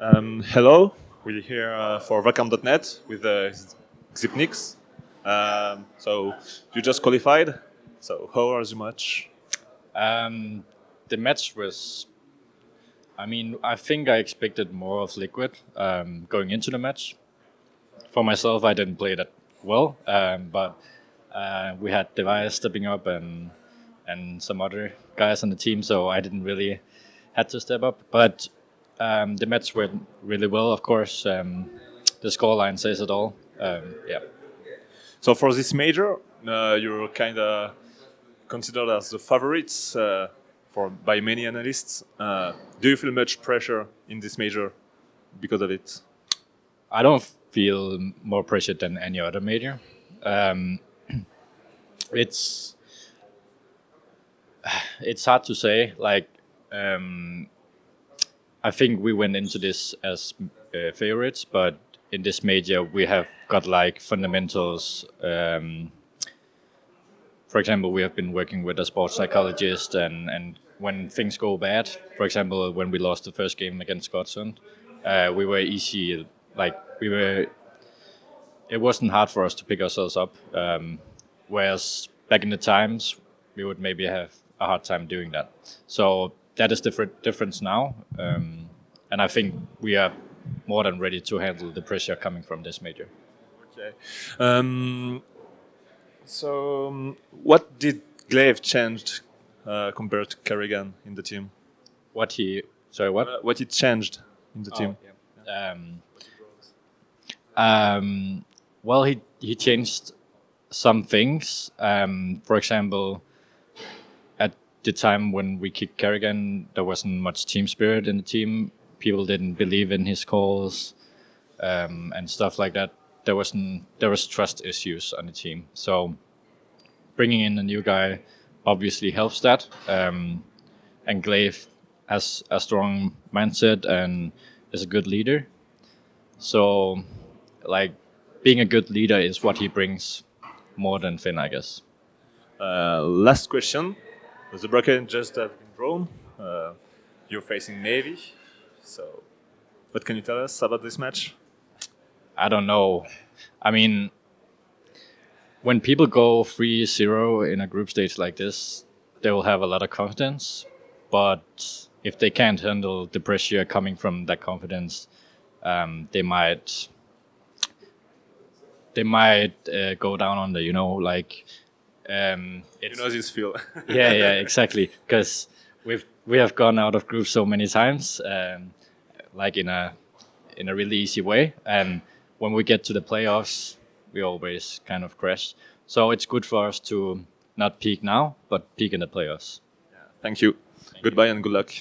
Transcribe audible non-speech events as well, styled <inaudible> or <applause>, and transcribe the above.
Um, hello, we're here uh, for Vakarm.net with uh, Xyp9x. Um, so you just qualified. So how was the match? Um, the match was. I mean, I think I expected more of Liquid um, going into the match. For myself, I didn't play that well, um, but uh, we had Device stepping up and and some other guys on the team, so I didn't really had to step up. But um, the match went really well, of course. Um, the scoreline says it all. Um, yeah. So for this major, uh, you're kind of considered as the favorites uh, for by many analysts. Uh, do you feel much pressure in this major because of it? I don't feel more pressure than any other major. Um, <clears throat> it's <sighs> it's hard to say. Like um, I think we went into this as uh, favorites, but in this major we have got like fundamentals. Um, for example, we have been working with a sports psychologist, and and when things go bad, for example, when we lost the first game against Scotland, uh, we were easy. Like we were, it wasn't hard for us to pick ourselves up. Um, whereas back in the times, we would maybe have a hard time doing that. So that is the difference now, um, and I think we are more than ready to handle the pressure coming from this major. Okay. Um, so, um, what did gla1ve change uh, compared to karrigan in the team? What he sorry what? Uh, what he changed in the oh, team? Yeah. Um, um, well, he he changed some things. Um, for example, the time when we kicked karrigan, there wasn't much team spirit in the team. People didn't believe in his calls um, and stuff like that. There wasn't there was trust issues on the team. So bringing in a new guy obviously helps that. Um, and gla1ve has a strong mindset and is a good leader. So, like, being a good leader is what he brings more than Finn, I guess. Uh, last question. The bracket just have been drawn. Uh, you're facing Na'Vi. So, what can you tell us about this match? I don't know. I mean, when people go 3 0 in a group stage like this, they will have a lot of confidence. But if they can't handle the pressure coming from that confidence, um, they might they might uh, go down on the you know like um, you know this feel. <laughs> yeah, yeah, exactly. Because we've we have gone out of groups so many times, um, like in a in a really easy way, and when we get to the playoffs, we always kind of crash. So it's good for us to not peak now, but peak in the playoffs. Yeah. Thank you. Thank Goodbye you. and good luck.